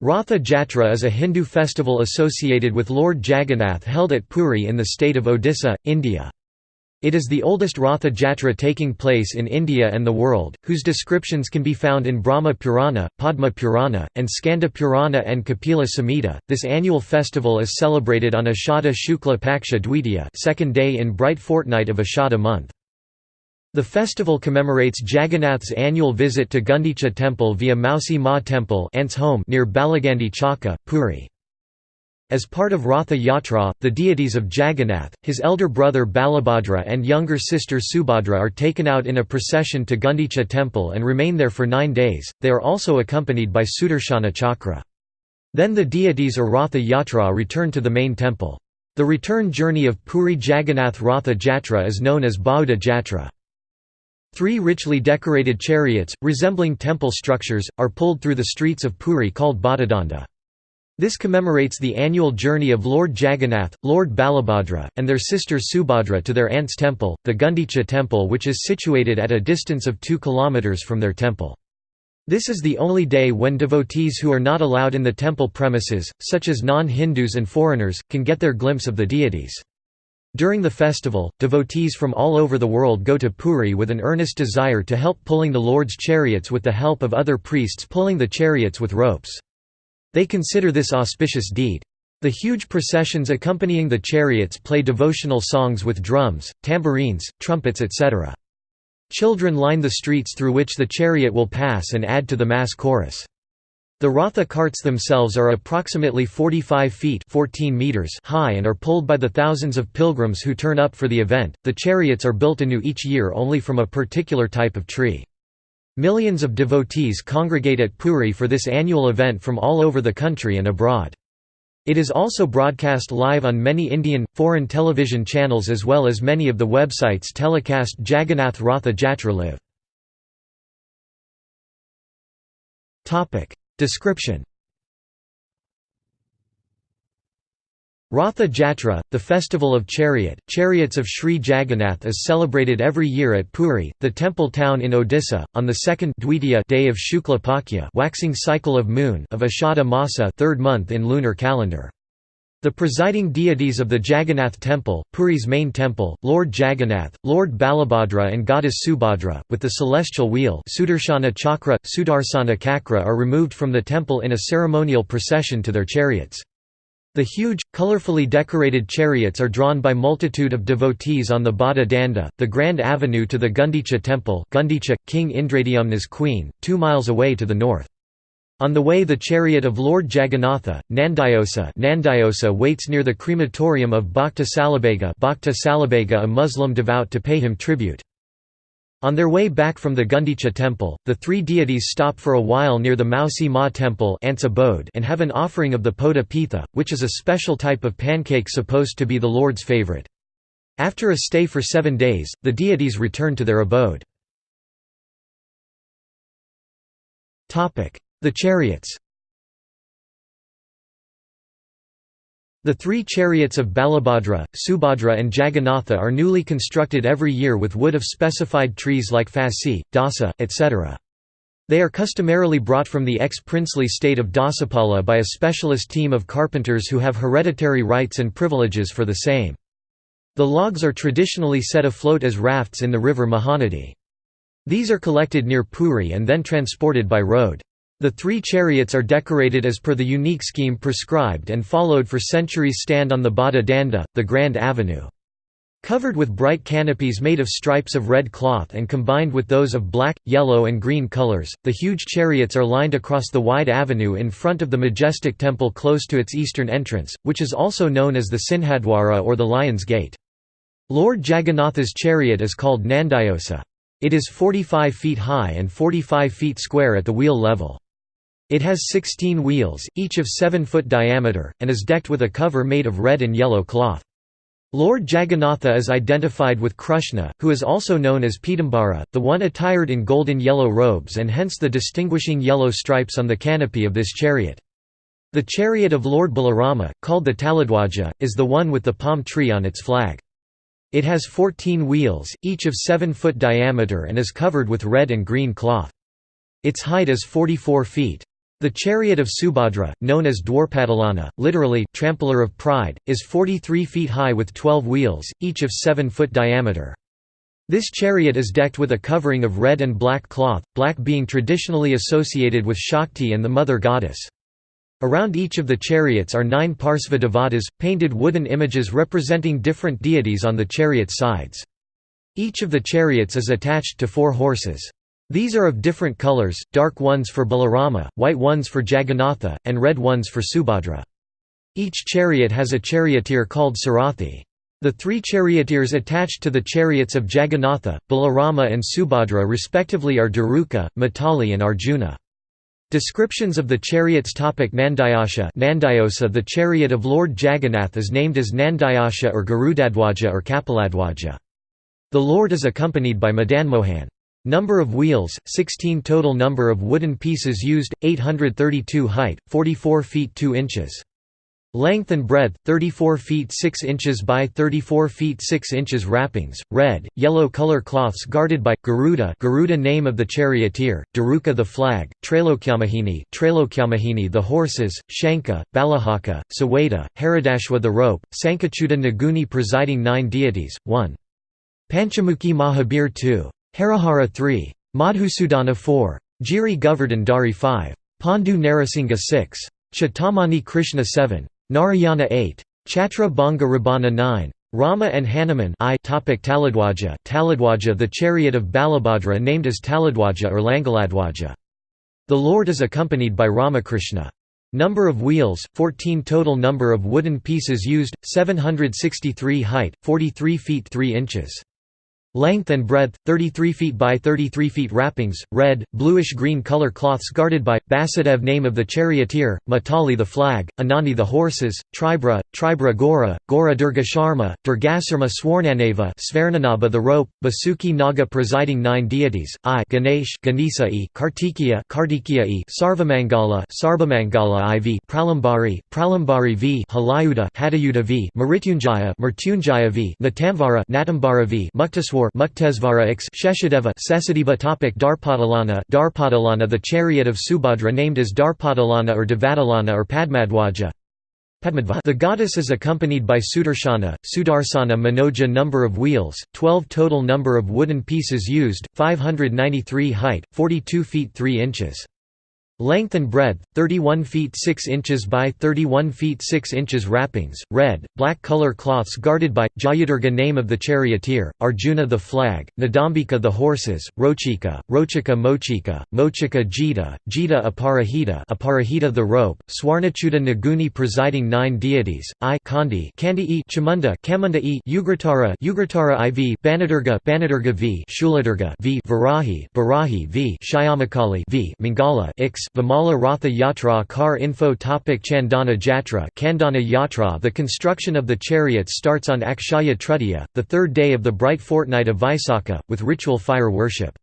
Ratha Jatra is a Hindu festival associated with Lord Jagannath held at Puri in the state of Odisha, India. It is the oldest Ratha Jatra taking place in India and the world, whose descriptions can be found in Brahma Purana, Padma Purana, and Skanda Purana and Kapila Samhita. This annual festival is celebrated on Ashada Shukla Paksha Dwitiya, second day in bright fortnight of Ashada month. The festival commemorates Jagannath's annual visit to Gundicha temple via Mausi Ma temple home near Balagandi Chaka, Puri. As part of Ratha Yatra, the deities of Jagannath, his elder brother Balabhadra and younger sister Subhadra are taken out in a procession to Gundicha temple and remain there for nine days, they are also accompanied by Sudarshana Chakra. Then the deities or Ratha Yatra return to the main temple. The return journey of Puri Jagannath Ratha Jatra is known as Bahuda Jatra. Three richly decorated chariots, resembling temple structures, are pulled through the streets of Puri called Bada Danda. This commemorates the annual journey of Lord Jagannath, Lord Balabhadra, and their sister Subhadra to their aunt's temple, the Gundicha temple which is situated at a distance of 2 km from their temple. This is the only day when devotees who are not allowed in the temple premises, such as non-Hindus and foreigners, can get their glimpse of the deities. During the festival, devotees from all over the world go to Puri with an earnest desire to help pulling the Lord's chariots with the help of other priests pulling the chariots with ropes. They consider this auspicious deed. The huge processions accompanying the chariots play devotional songs with drums, tambourines, trumpets etc. Children line the streets through which the chariot will pass and add to the mass chorus. The Ratha carts themselves are approximately 45 feet 14 meters high and are pulled by the thousands of pilgrims who turn up for the event. The chariots are built anew each year only from a particular type of tree. Millions of devotees congregate at Puri for this annual event from all over the country and abroad. It is also broadcast live on many Indian, foreign television channels as well as many of the websites telecast Jagannath Ratha Jatra live. Description Ratha Jatra, the festival of chariot, chariots of Sri Jagannath is celebrated every year at Puri, the temple town in Odisha, on the second day of Shukla Pakya waxing cycle of moon of Ashada Masa third month in lunar calendar. The presiding deities of the Jagannath temple, Puri's main temple, Lord Jagannath, Lord Balabhadra and goddess Subhadra, with the celestial wheel Sudarshana Chakra, Sudarsana Kakra are removed from the temple in a ceremonial procession to their chariots. The huge, colorfully decorated chariots are drawn by multitude of devotees on the Bada Danda, the grand avenue to the Gundicha temple Gundicha, King Indradyumna's queen, two miles away to the north. On the way the chariot of Lord Jagannatha, Nandighosa, Nandighosa waits near the crematorium of Bhakta Salabhega Bhakta a Muslim devout to pay him tribute. On their way back from the Gundicha temple, the three deities stop for a while near the Mausi Ma temple and have an offering of the Poda Pitha, which is a special type of pancake supposed to be the Lord's favorite. After a stay for seven days, the deities return to their abode. The chariots The three chariots of Balabhadra, Subhadra and Jagannatha are newly constructed every year with wood of specified trees like Fasi, Dasa, etc. They are customarily brought from the ex-princely state of Dasapala by a specialist team of carpenters who have hereditary rights and privileges for the same. The logs are traditionally set afloat as rafts in the river Mahanadi. These are collected near Puri and then transported by road. The three chariots are decorated as per the unique scheme prescribed and followed for centuries stand on the Bada Danda, the Grand Avenue. Covered with bright canopies made of stripes of red cloth and combined with those of black, yellow and green colors, the huge chariots are lined across the wide avenue in front of the majestic temple close to its eastern entrance, which is also known as the Sinhadwara or the Lion's Gate. Lord Jagannatha's chariot is called Nandighosa. It is 45 feet high and 45 feet square at the wheel level. It has 16 wheels, each of 7 foot diameter, and is decked with a cover made of red and yellow cloth. Lord Jagannatha is identified with Krishna, who is also known as Pitambara, the one attired in golden yellow robes and hence the distinguishing yellow stripes on the canopy of this chariot. The chariot of Lord Balarama, called the Taladwaja, is the one with the palm tree on its flag. It has 14 wheels, each of 7 foot diameter and is covered with red and green cloth. Its height is 44 feet. The chariot of Subhadra, known as Darpadalana, literally, trampler of pride, is 43 feet high with 12 wheels, each of 7 foot diameter. This chariot is decked with a covering of red and black cloth, black being traditionally associated with Shakti and the mother goddess. Around each of the chariots are nine Parsva painted wooden images representing different deities on the chariot sides. Each of the chariots is attached to four horses. These are of different colors, dark ones for Balarama, white ones for Jagannatha, and red ones for Subhadra. Each chariot has a charioteer called Sarathi. The three charioteers attached to the chariots of Jagannatha, Balarama and Subhadra respectively are Daruka, Matali and Arjuna. Descriptions of the chariots topic Nandiyasha Nandighosa The chariot of Lord Jagannath is named as Nandayasha or Garudadwaja or Kapiladwaja. The Lord is accompanied by Madanmohan. Number of wheels, 16 Total number of wooden pieces used, 832 Height, 44 feet 2 inches. Length and breadth, 34 feet 6 inches by 34 feet 6 inches Wrappings, red, yellow color cloths guarded by, Garuda Garuda name of the charioteer, Daruka the flag, Trailokyamahini Trailokyamahini the horses, Shanka, Balahaka, Saweda, Haridashwa the rope, Sankachuta Naguni presiding nine deities, 1. Panchamukhi Mahabir 2. Harihara 3. Madhusudana 4. Giri Govardhan Dari 5. Pandu Narasingha 6. Chitamani Krishna 7. Narayana 8. Chhatra Banga Rabana 9. Rama and Hanuman I topic Taladwaja Taladwaja the chariot of Balabhadra named as Taladwaja or Langaladwaja. The Lord is accompanied by Ramakrishna. Number of wheels, 14 Total number of wooden pieces used, 763 Height, 43 feet 3 inches. Length and breadth 33 feet by 33 feet wrappings, red, bluish-green color cloths guarded by Basudev name of the charioteer, Matali the flag, Anani the horses, Tribra, Tribra Gora, Gora Durga Sharma, Durgasarma Swarnanava Svarnanaba the rope, Basuki Naga presiding nine deities, I Ganesh Ganesai, Kartikeya Kartikeya Sarvamangala Sarvamangala IV Pralambari Pralambari V Halayuda Hadayuda V Mrityunjaya Mrityunjaya V Natamvara Natambara V Muktaswar Muktesvara x Sheshadeva Sesadeva topic Darpadalana Darpadalana the chariot of Subhadra named as Darpadalana or Devadalana or Padmadwaja the goddess is accompanied by Sudarshana, Sudarsana Manoja number of wheels, 12 total number of wooden pieces used, 593 height, 42 feet 3 inches. Length and breadth, 31 feet 6 inches by 31 feet 6 inches wrappings, red, black color cloths guarded by, Jayadurga name of the charioteer, Arjuna the flag, Nadambika the horses, Rochika, Rochika Mochika, Mochika Jita, Jita Aparahita Aparahita the rope, Swarnachuta Naguni presiding nine deities, I Kandi Kandi e Chamunda Kamunda e Ugratara Ugratara iv Banadurga Banadurga v Shuladurga v Varahi Varahi v Shyamakali v Mangala ix Vimala Ratha Yatra Car Info topic Chandana Jatra Kandana Yatra The construction of the chariot starts on Akshaya Tritiya, the third day of the bright fortnight of Vaisakha, with ritual fire worship.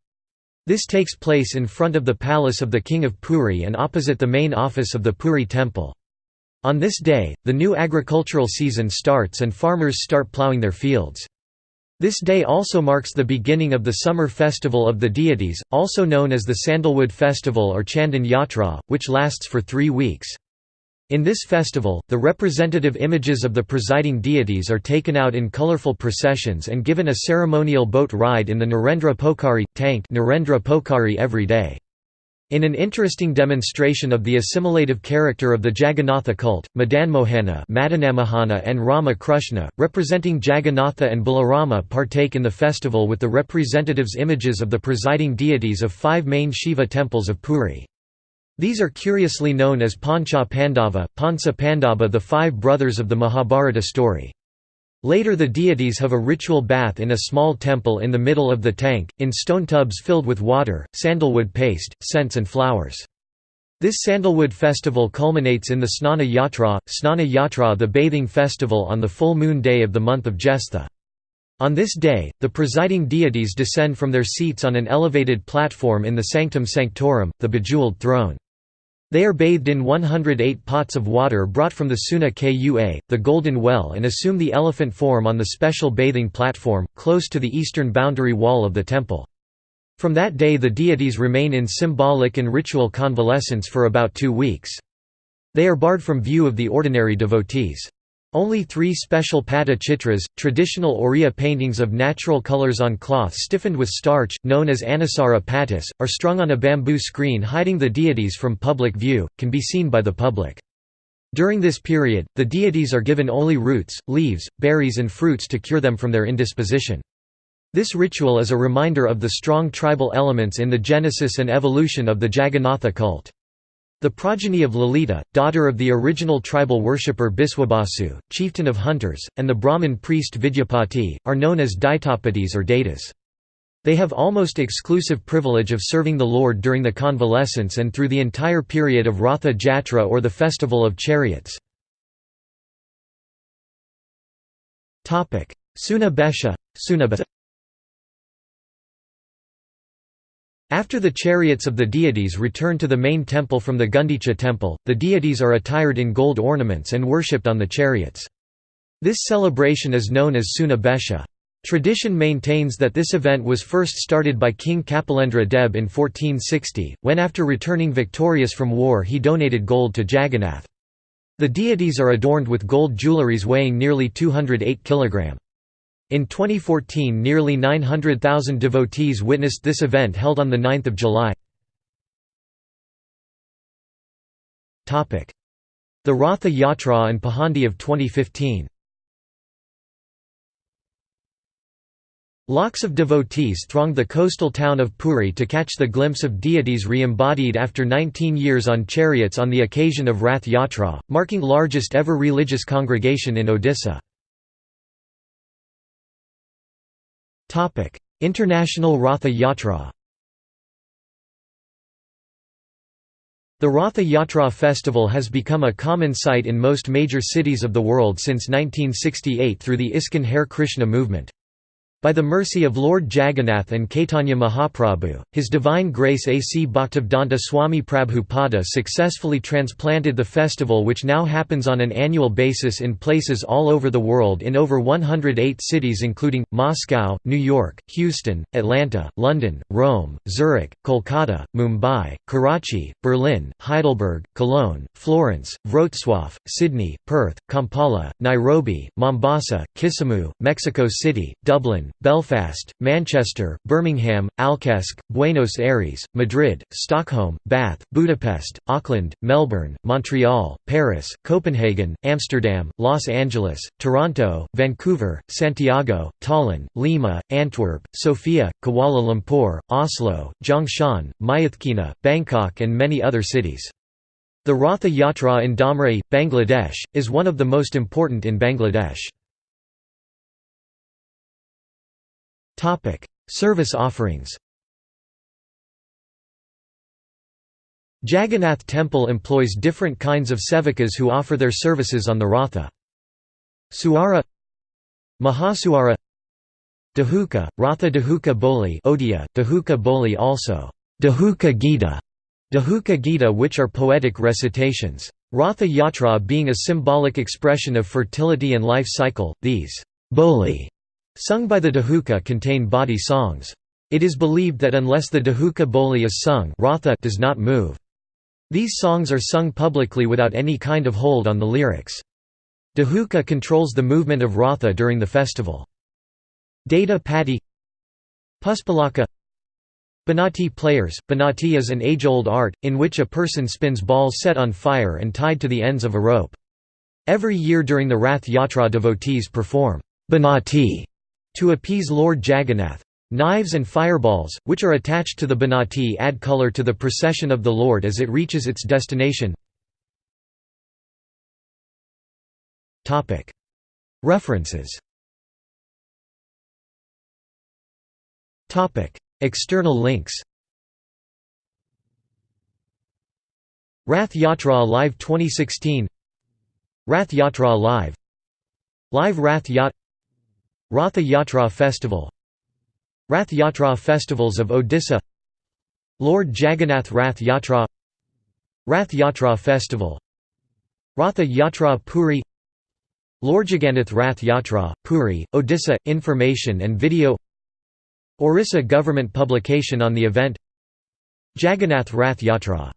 This takes place in front of the palace of the king of Puri and opposite the main office of the Puri temple. On this day, the new agricultural season starts and farmers start ploughing their fields. This day also marks the beginning of the summer festival of the deities, also known as the Sandalwood Festival or Chandan Yatra, which lasts for three weeks. In this festival, the representative images of the presiding deities are taken out in colorful processions and given a ceremonial boat ride in the Narendra Pokhari, tank Narendra Pokhari every day. In an interesting demonstration of the assimilative character of the Jagannatha cult, Madanmohana and Rama Krishna, representing Jagannatha and Balarama partake in the festival with the representatives images of the presiding deities of five main Shiva temples of Puri. These are curiously known as Pancha Pandava, Pansa Pandava the five brothers of the Mahabharata story. Later the deities have a ritual bath in a small temple in the middle of the tank, in stone tubs filled with water, sandalwood paste, scents and flowers. This sandalwood festival culminates in the Snana Yatra, Snana Yatra the bathing festival on the full moon day of the month of Jestha. On this day, the presiding deities descend from their seats on an elevated platform in the Sanctum Sanctorum, the bejeweled throne. They are bathed in 108 pots of water brought from the Suna Kua, the Golden Well and assume the elephant form on the special bathing platform, close to the eastern boundary wall of the temple. From that day the deities remain in symbolic and ritual convalescence for about two weeks. They are barred from view of the ordinary devotees. Only three special pata chitras, traditional Oriya paintings of natural colors on cloth stiffened with starch, known as anusara patis, are strung on a bamboo screen hiding the deities from public view, can be seen by the public. During this period, the deities are given only roots, leaves, berries and fruits to cure them from their indisposition. This ritual is a reminder of the strong tribal elements in the genesis and evolution of the Jagannatha cult. The progeny of Lalita, daughter of the original tribal worshipper Biswabasu, chieftain of hunters, and the Brahmin priest Vidyapati, are known as Daitapatis or Datas. They have almost exclusive privilege of serving the Lord during the convalescence and through the entire period of Ratha Jatra or the festival of chariots. Suna Besha, after the chariots of the deities return to the main temple from the Gundicha temple, the deities are attired in gold ornaments and worshipped on the chariots. This celebration is known as Suna Besha. Tradition maintains that this event was first started by King Kapilendra Deb in 1460, when after returning victorious from war he donated gold to Jagannath. The deities are adorned with gold jewelries weighing nearly 208 kg. In 2014 nearly 900,000 devotees witnessed this event held on 9 July. The Ratha Yatra and Pahandi of 2015 Lakhs of devotees thronged the coastal town of Puri to catch the glimpse of deities re-embodied after 19 years on chariots on the occasion of Rath Yatra, marking largest ever religious congregation in Odisha. International Ratha Yatra The Ratha Yatra festival has become a common sight in most major cities of the world since 1968 through the ISKCON Hare Krishna movement. By the mercy of Lord Jagannath and Caitanya Mahaprabhu, His Divine Grace A.C. Bhaktivedanta Swami Prabhupada successfully transplanted the festival which now happens on an annual basis in places all over the world in over 108 cities including, Moscow, New York, Houston, Atlanta, London, Rome, Zurich, Kolkata, Mumbai, Karachi, Berlin, Heidelberg, Cologne, Florence, Wrocław, Sydney, Perth, Kampala, Nairobi, Mombasa, Kisumu, Mexico City, Dublin, Belfast, Manchester, Birmingham, Alcesq, Buenos Aires, Madrid, Stockholm, Bath, Budapest, Auckland, Melbourne, Montreal, Paris, Copenhagen, Amsterdam, Los Angeles, Toronto, Vancouver, Santiago, Tallinn, Lima, Antwerp, Sofia, Kuala Lumpur, Oslo, Zhongshan, Myitkyina, Bangkok and many other cities. The Ratha Yatra in Dhamrai, Bangladesh, is one of the most important in Bangladesh. Topic: Service offerings. Jagannath Temple employs different kinds of sevakas who offer their services on the Ratha. Suara Mahasuara Dahuka, Ratha Dahuka Boli Odia, Dahuka Boli also Dahuka Gita, Dahuka Gita which are poetic recitations. Ratha Yatra being a symbolic expression of fertility and life cycle, these Boli Sung by the Dahuka contain body songs. It is believed that unless the Dahuka Boli is sung Ratha does not move. These songs are sung publicly without any kind of hold on the lyrics. Dahuka controls the movement of Ratha during the festival. Data Patti Puspalaka Banati players Banati is an age-old art, in which a person spins balls set on fire and tied to the ends of a rope. Every year during the Rath Yatra devotees perform Banati to appease Lord Jagannath. Knives and fireballs, which are attached to the banati add color to the procession of the Lord as it reaches its destination. References. External links. Rath Yatra Live 2016 Rath Yatra Live. Live Rath Yatra Ratha Yatra Festival. Rath Yatra Festivals of Odisha. Lord Jagannath Rath Yatra. Rath Yatra Festival. Ratha Yatra Puri. Lord Jagannath Rath Yatra, Puri, Odisha – Information and video. Orissa government publication on the event. Jagannath Rath Yatra